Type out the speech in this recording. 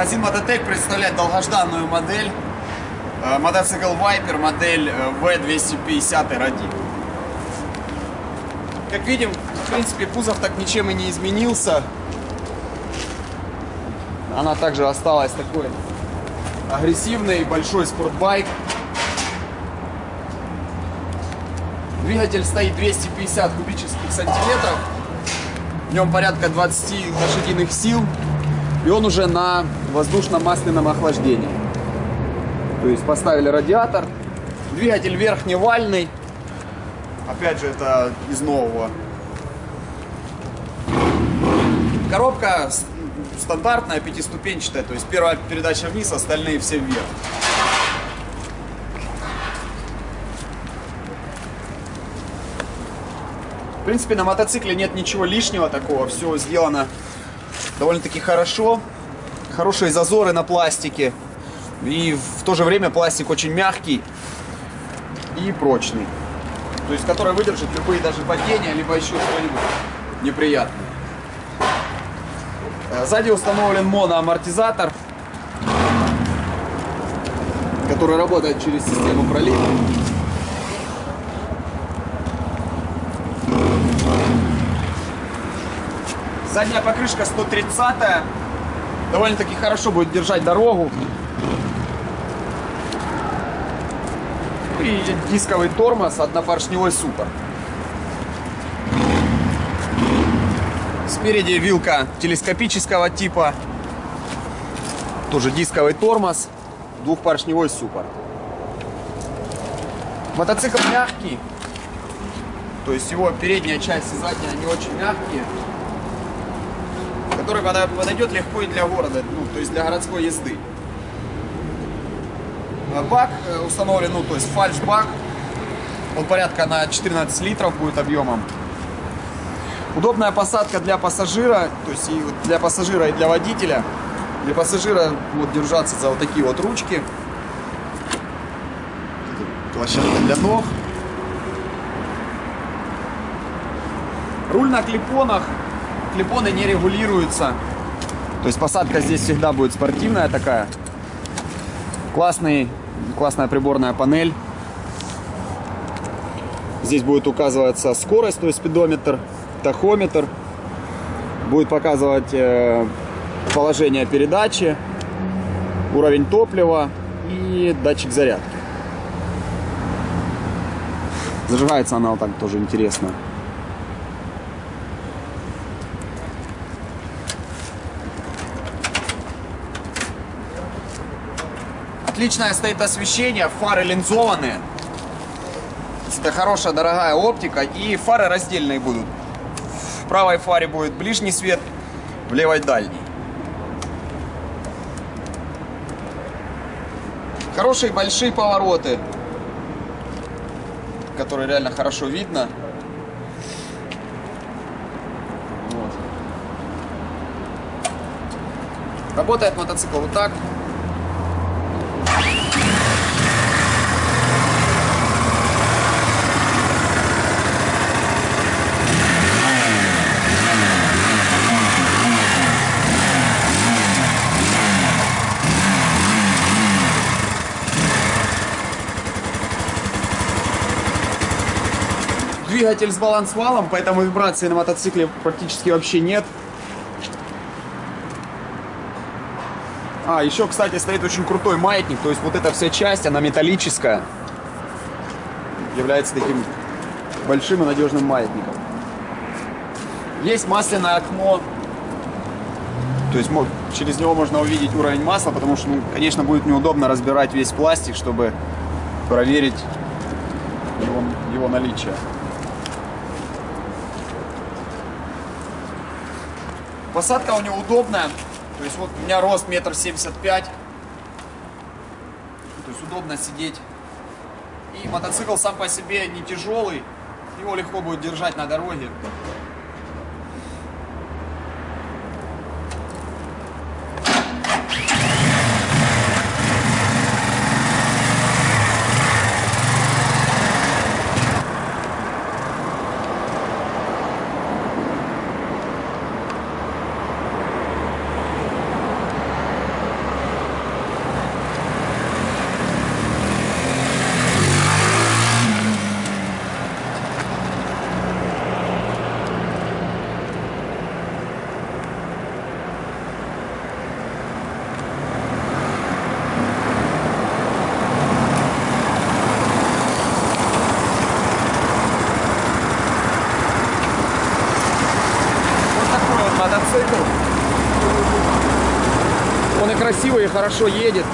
Магазин Мототек представляет долгожданную модель. Э, Мотоцикл Viper, модель э, V250 Ради. Как видим, в принципе, кузов так ничем и не изменился. Она также осталась такой агрессивный большой спортбайк. Двигатель стоит 250 кубических сантиметров. В нем порядка 20 лошадиных сил. И он уже на воздушно-масляном охлаждении. То есть поставили радиатор. Двигатель верхневальный. Опять же, это из нового. Коробка стандартная, пятиступенчатая. То есть первая передача вниз, остальные все вверх. В принципе, на мотоцикле нет ничего лишнего такого. Все сделано довольно-таки хорошо. Хорошие зазоры на пластике. И в то же время пластик очень мягкий и прочный. То есть, который выдержит любые даже падения, либо еще что-нибудь неприятное. Э, сзади установлен моноамортизатор, который работает через систему пролива. Задняя покрышка 130 -я. довольно-таки хорошо будет держать дорогу. И дисковый тормоз, однопоршневой супер. Спереди вилка телескопического типа. Тоже дисковый тормоз, двухпоршневой супер. Мотоцикл мягкий. То есть его передняя часть и задняя, они очень мягкие который подойдет легко и для города, ну, то есть для городской езды. А бак э, установлен, ну, то есть фальш-бак. Он порядка на 14 литров будет объемом. Удобная посадка для пассажира, то есть и для пассажира, и для водителя. Для пассажира вот держаться за вот такие вот ручки. Площадка для ног. Руль на клипонах клипоны не регулируются. То есть посадка здесь всегда будет спортивная такая. Классный, классная приборная панель. Здесь будет указываться скорость, то есть спидометр, тахометр. Будет показывать э, положение передачи, уровень топлива и датчик зарядки. Зажигается она вот так тоже интересно. Отличное стоит освещение, фары линзованные. Это хорошая, дорогая оптика. И фары раздельные будут. В правой фаре будет ближний свет, в левой дальний. Хорошие большие повороты, которые реально хорошо видно. Вот. Работает мотоцикл вот так. Двигатель с балансвалом, поэтому вибрации на мотоцикле практически вообще нет. А, еще, кстати, стоит очень крутой маятник. То есть вот эта вся часть, она металлическая. Является таким большим и надежным маятником. Есть масляное окно. То есть через него можно увидеть уровень масла, потому что, ну, конечно, будет неудобно разбирать весь пластик, чтобы проверить его, его наличие. Посадка у него удобная. То есть вот у меня рост метр семьдесят пять. То есть удобно сидеть. И мотоцикл сам по себе не тяжелый. Его легко будет держать на дороге. Он и красивый, и хорошо едет.